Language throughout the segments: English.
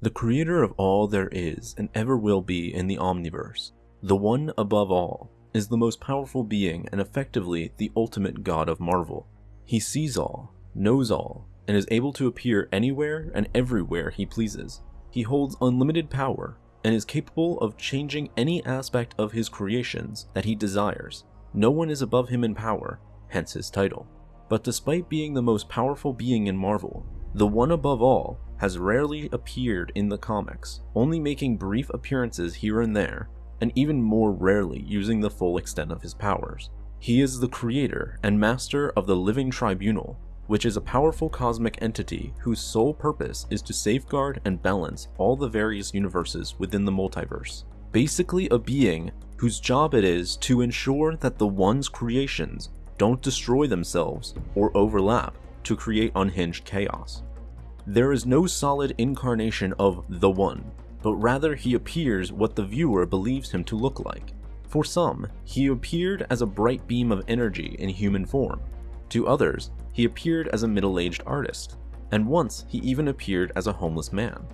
The creator of all there is and ever will be in the Omniverse, the one above all, is the most powerful being and effectively the ultimate god of Marvel. He sees all, knows all, and is able to appear anywhere and everywhere he pleases. He holds unlimited power and is capable of changing any aspect of his creations that he desires. No one is above him in power, hence his title. But despite being the most powerful being in Marvel, the one above all has rarely appeared in the comics, only making brief appearances here and there, and even more rarely using the full extent of his powers. He is the creator and master of the Living Tribunal, which is a powerful cosmic entity whose sole purpose is to safeguard and balance all the various universes within the multiverse. Basically a being whose job it is to ensure that the One's creations don't destroy themselves or overlap to create unhinged chaos. There is no solid incarnation of the One, but rather he appears what the viewer believes him to look like. For some, he appeared as a bright beam of energy in human form. To others, he appeared as a middle-aged artist, and once he even appeared as a homeless man.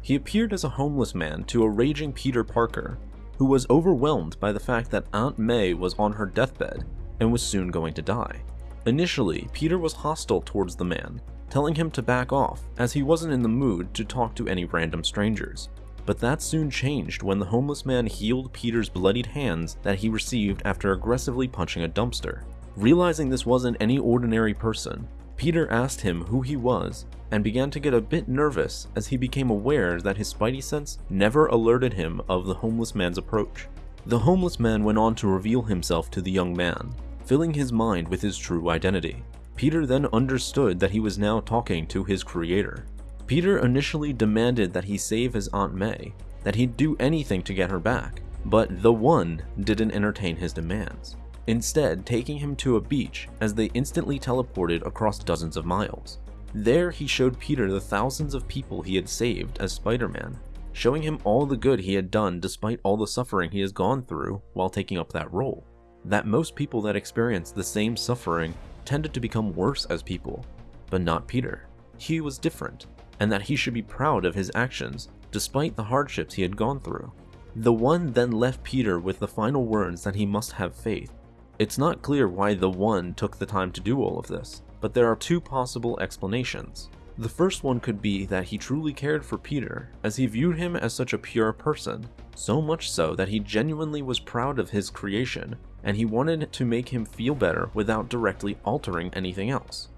He appeared as a homeless man to a raging Peter Parker, who was overwhelmed by the fact that Aunt May was on her deathbed and was soon going to die. Initially, Peter was hostile towards the man, telling him to back off as he wasn't in the mood to talk to any random strangers. But that soon changed when the homeless man healed Peter's bloodied hands that he received after aggressively punching a dumpster. Realizing this wasn't any ordinary person, Peter asked him who he was and began to get a bit nervous as he became aware that his spidey sense never alerted him of the homeless man's approach. The homeless man went on to reveal himself to the young man, filling his mind with his true identity. Peter then understood that he was now talking to his creator. Peter initially demanded that he save his Aunt May, that he'd do anything to get her back, but the One didn't entertain his demands, instead taking him to a beach as they instantly teleported across dozens of miles. There he showed Peter the thousands of people he had saved as Spider-Man, showing him all the good he had done despite all the suffering he has gone through while taking up that role. That most people that experience the same suffering tended to become worse as people, but not Peter. He was different, and that he should be proud of his actions despite the hardships he had gone through. The One then left Peter with the final words that he must have faith. It's not clear why the One took the time to do all of this, but there are two possible explanations. The first one could be that he truly cared for Peter, as he viewed him as such a pure person, so much so that he genuinely was proud of his creation, and he wanted to make him feel better without directly altering anything else.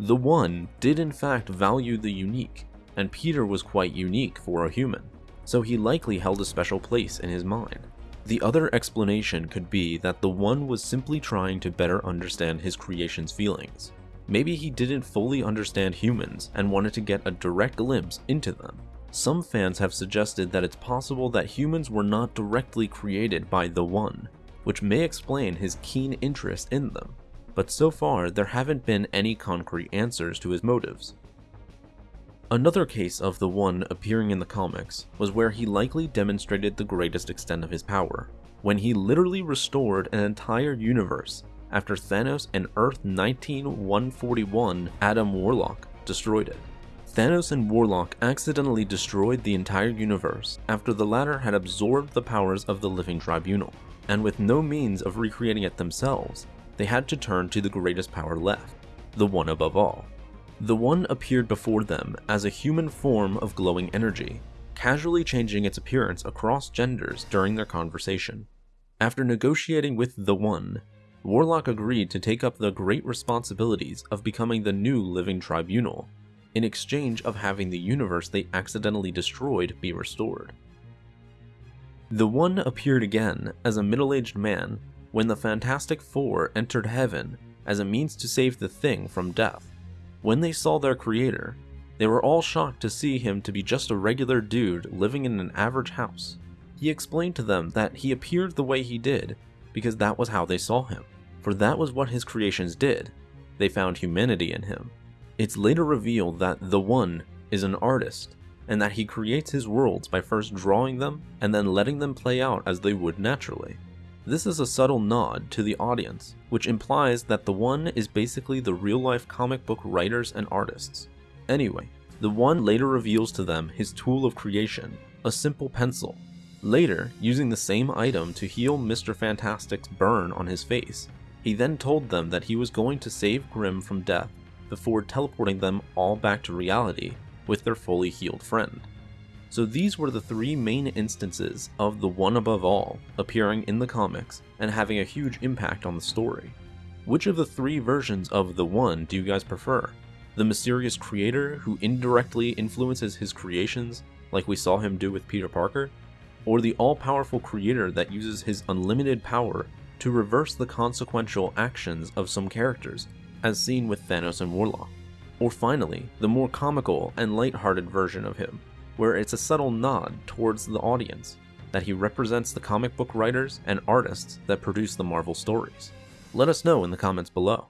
The One did in fact value the unique, and Peter was quite unique for a human, so he likely held a special place in his mind. The other explanation could be that the One was simply trying to better understand his creation's feelings. Maybe he didn't fully understand humans and wanted to get a direct glimpse into them. Some fans have suggested that it's possible that humans were not directly created by the One, which may explain his keen interest in them but so far there haven't been any concrete answers to his motives. Another case of the One appearing in the comics was where he likely demonstrated the greatest extent of his power, when he literally restored an entire universe after Thanos and Earth 19141 Adam Warlock destroyed it. Thanos and Warlock accidentally destroyed the entire universe after the latter had absorbed the powers of the Living Tribunal, and with no means of recreating it themselves, they had to turn to the greatest power left, the one above all. The one appeared before them as a human form of glowing energy, casually changing its appearance across genders during their conversation. After negotiating with the One, Warlock agreed to take up the great responsibilities of becoming the new Living Tribunal, in exchange of having the universe they accidentally destroyed be restored. The One appeared again as a middle-aged man when the Fantastic Four entered heaven as a means to save the Thing from death. When they saw their creator, they were all shocked to see him to be just a regular dude living in an average house. He explained to them that he appeared the way he did because that was how they saw him, for that was what his creations did. They found humanity in him. It's later revealed that the One is an artist, and that he creates his worlds by first drawing them and then letting them play out as they would naturally. This is a subtle nod to the audience, which implies that the one is basically the real life comic book writers and artists. Anyway, The one later reveals to them his tool of creation, a simple pencil. Later, using the same item to heal Mr. Fantastic's burn on his face, he then told them that he was going to save Grimm from death before teleporting them all back to reality with their fully healed friend. So these were the three main instances of the One Above All appearing in the comics and having a huge impact on the story. Which of the three versions of the One do you guys prefer? The mysterious creator who indirectly influences his creations, like we saw him do with Peter Parker? Or the all-powerful creator that uses his unlimited power to reverse the consequential actions of some characters, as seen with Thanos and Warlock? Or finally, the more comical and light-hearted version of him, where it's a subtle nod towards the audience, that he represents the comic book writers and artists that produce the Marvel stories. Let us know in the comments below.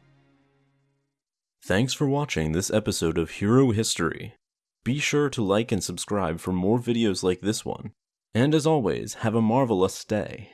Thanks for watching this episode of Hero History. Be sure to like and subscribe for more videos like this one. And as always, have a marvelous day.